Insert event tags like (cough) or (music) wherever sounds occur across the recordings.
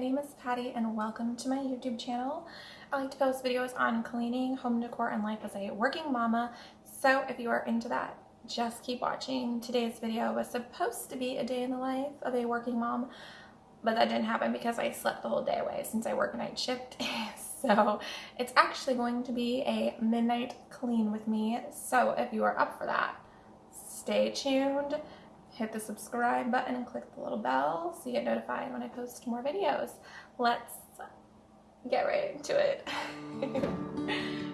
name is Patty and welcome to my YouTube channel. I like to post videos on cleaning, home decor, and life as a working mama. So if you are into that, just keep watching. Today's video was supposed to be a day in the life of a working mom, but that didn't happen because I slept the whole day away since I work night shift. (laughs) so it's actually going to be a midnight clean with me. So if you are up for that, stay tuned hit the subscribe button and click the little bell so you get notified when I post more videos. Let's get right into it. (laughs)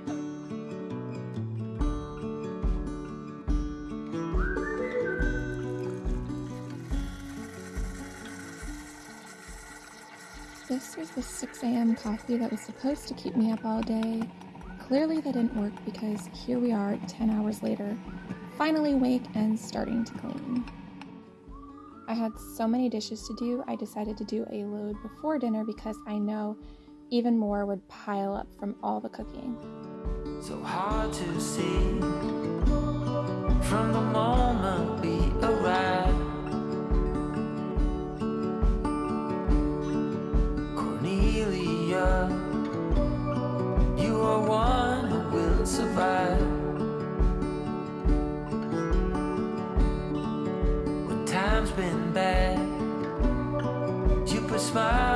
This was the 6 a.m. coffee that was supposed to keep me up all day. Clearly that didn't work because here we are 10 hours later, finally awake and starting to clean. I had so many dishes to do, I decided to do a load before dinner because I know even more would pile up from all the cooking. So hard to see from the moment we arrived. Cornelia, you are one who will survive. Been bad. You put smiles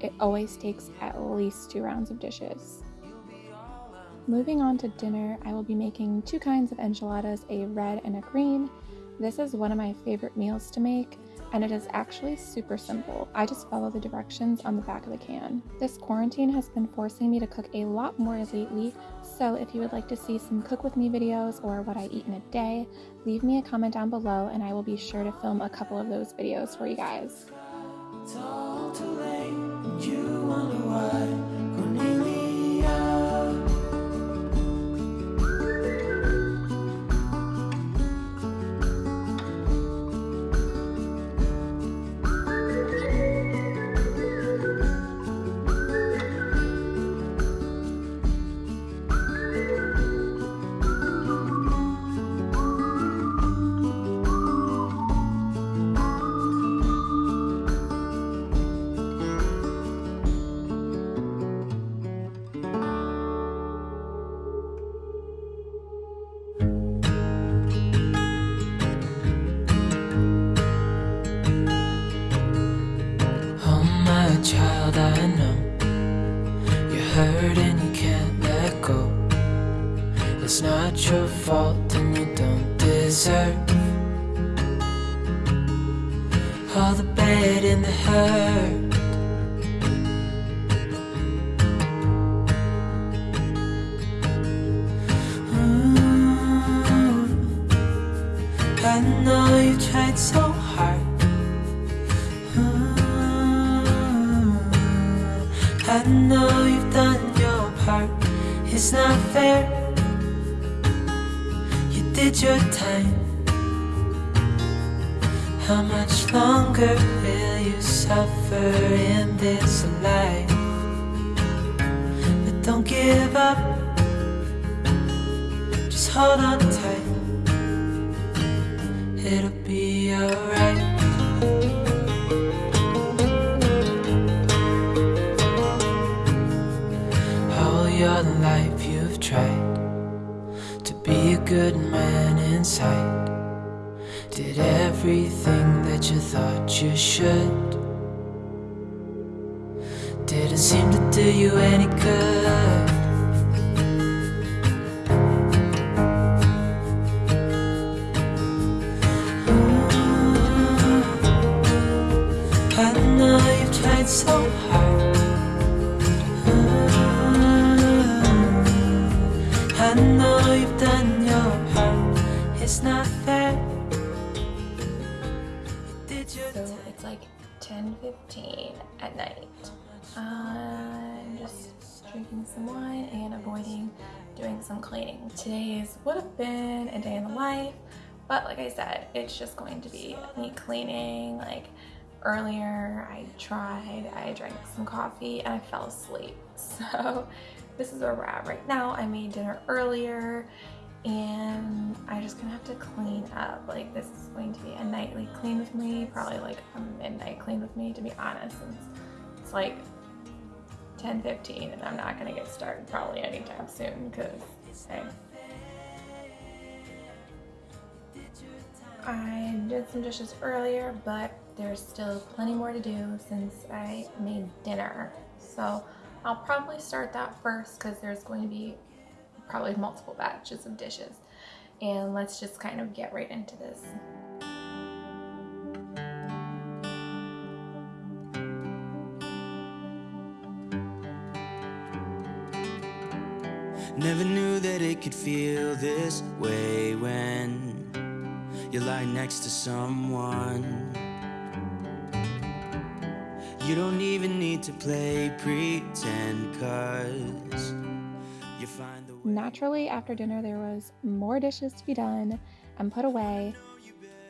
It always takes at least two rounds of dishes. Moving on to dinner, I will be making two kinds of enchiladas, a red and a green. This is one of my favorite meals to make, and it is actually super simple. I just follow the directions on the back of the can. This quarantine has been forcing me to cook a lot more lately, so if you would like to see some cook with me videos or what I eat in a day, leave me a comment down below and I will be sure to film a couple of those videos for you guys. You wonder why. Hurt and you can't let go. It's not your fault and you don't deserve All the bad and the hurt. I know you tried so I know you've done your part. It's not fair. You did your time. How much longer will you suffer in this life? But don't give up. Just hold on tight. It'll be alright so hard. Mm. I know you've done your part. It's not fair. So it's like 10:15 at night. I'm just drinking some wine and avoiding doing some cleaning. Today's would have been a day in the life, but like I said, it's just going to be me cleaning. Like earlier, I tried, I drank some coffee and I fell asleep. (laughs) So this is where we're at right now. I made dinner earlier and I just gonna have to clean up. Like this is going to be a nightly clean with me, probably like a midnight clean with me to be honest. Since it's like 10 15 and I'm not gonna get started probably anytime soon because hey. I did some dishes earlier, but there's still plenty more to do since I made dinner. So I'll probably start that first because there's going to be probably multiple batches of dishes. And let's just kind of get right into this. Never knew that it could feel this way when you lie next to someone. You don't even need to play pretend cause you find the way Naturally, after dinner, there was more dishes to be done and put away,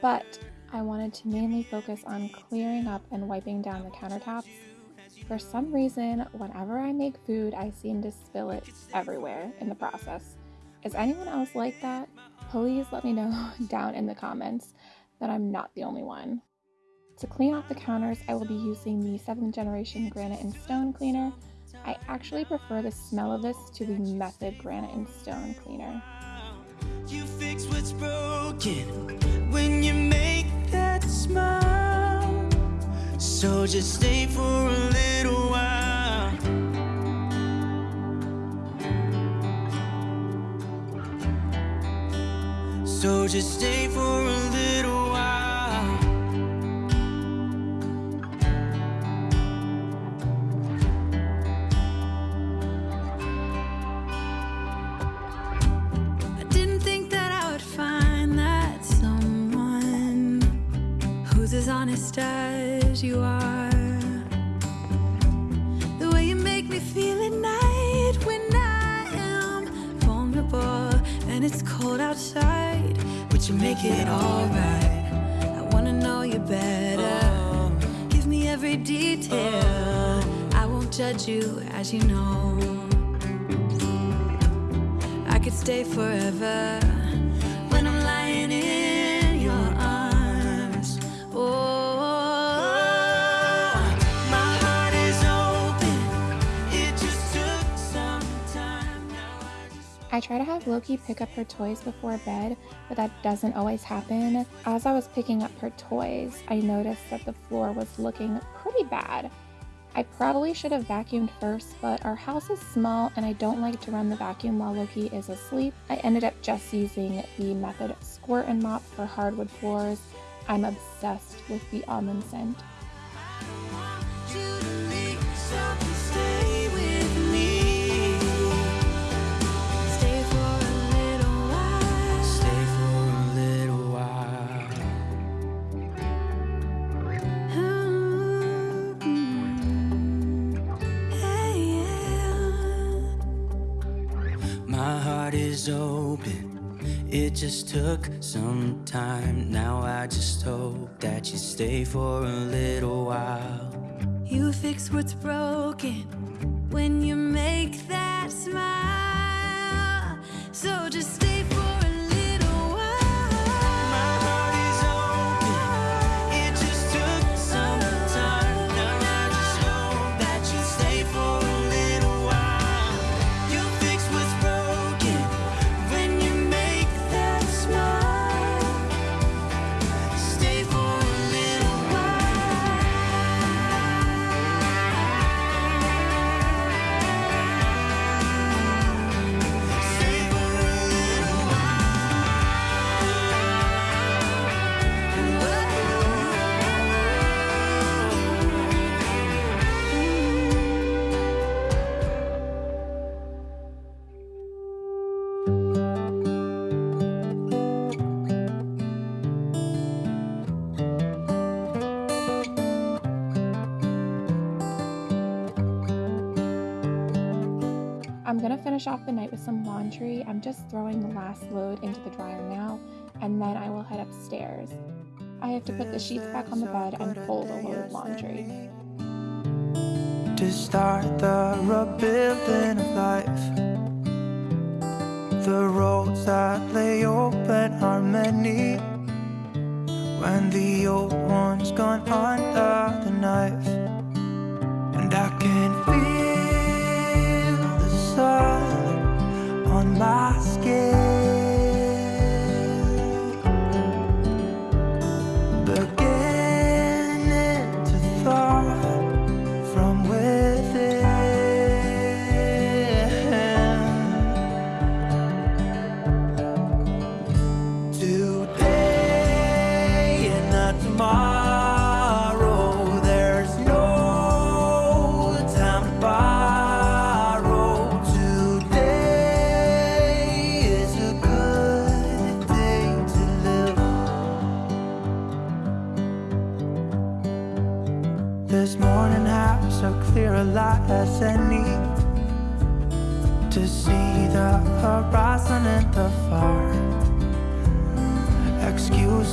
but I wanted to mainly focus on clearing up and wiping down the countertops. For some reason, whenever I make food, I seem to spill it everywhere in the process. Is anyone else like that? Please let me know (laughs) down in the comments that I'm not the only one. To clean off the counters, I will be using the 7th generation granite and stone cleaner. I actually prefer the smell of this to the method granite and stone cleaner. So just stay for a little So just stay for a little while. I didn't think that I would find that someone who's as honest as you are. The way you make me feel at night when I am vulnerable and it's cold outside, you make it alright. I wanna know you better. Give me every detail. I won't judge you, as you know. I could stay forever when I'm lying in I try to have Loki pick up her toys before bed, but that doesn't always happen. As I was picking up her toys, I noticed that the floor was looking pretty bad. I probably should have vacuumed first, but our house is small and I don't like to run the vacuum while Loki is asleep. I ended up just using the method squirt and mop for hardwood floors. I'm obsessed with the almond scent. Open. It just took some time. Now I just hope that you stay for a little while. You fix what's broken when you make that smile. So just I'm gonna finish off the night with some laundry. I'm just throwing the last load into the dryer now, and then I will head upstairs. I have to put the sheets back on the bed and fold a load of laundry. To start the rebuilding of life The roads that lay open are many When the old one's gone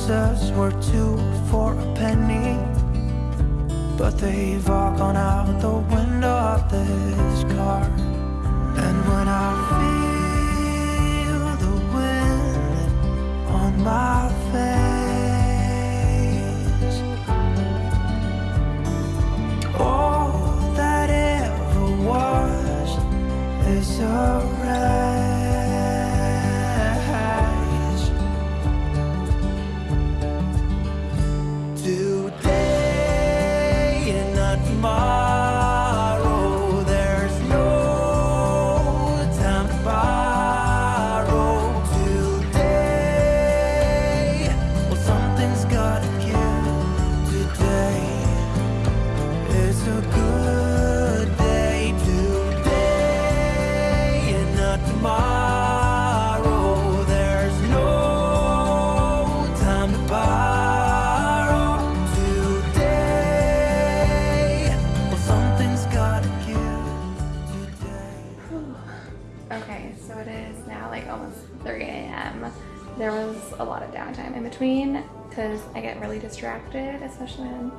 Excuses were two for a penny. But they've all gone out the window of this car. And when I feel the wind on my face All that ever was is there because I get really distracted, especially when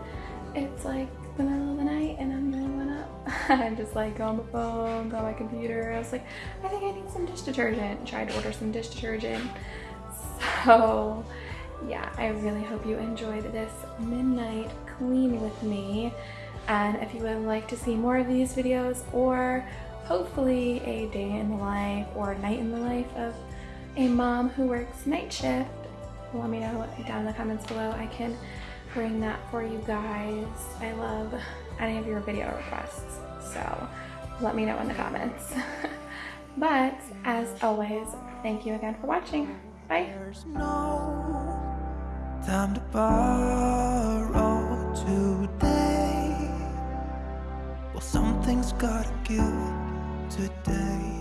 it's like the middle of the night and I'm one up. (laughs) I'm just like on the phone, on my computer. I was like, I think I need some dish detergent. Tried to order some dish detergent. So yeah, I really hope you enjoyed this midnight clean with me. And if you would like to see more of these videos or hopefully a day in the life or night in the life of a mom who works night shift, let me know down in the comments below. I can bring that for you guys. I love any of your video requests, so let me know in the comments. (laughs) but as always, thank you again for watching. Bye. time to borrow today. Well, something's gotta give today.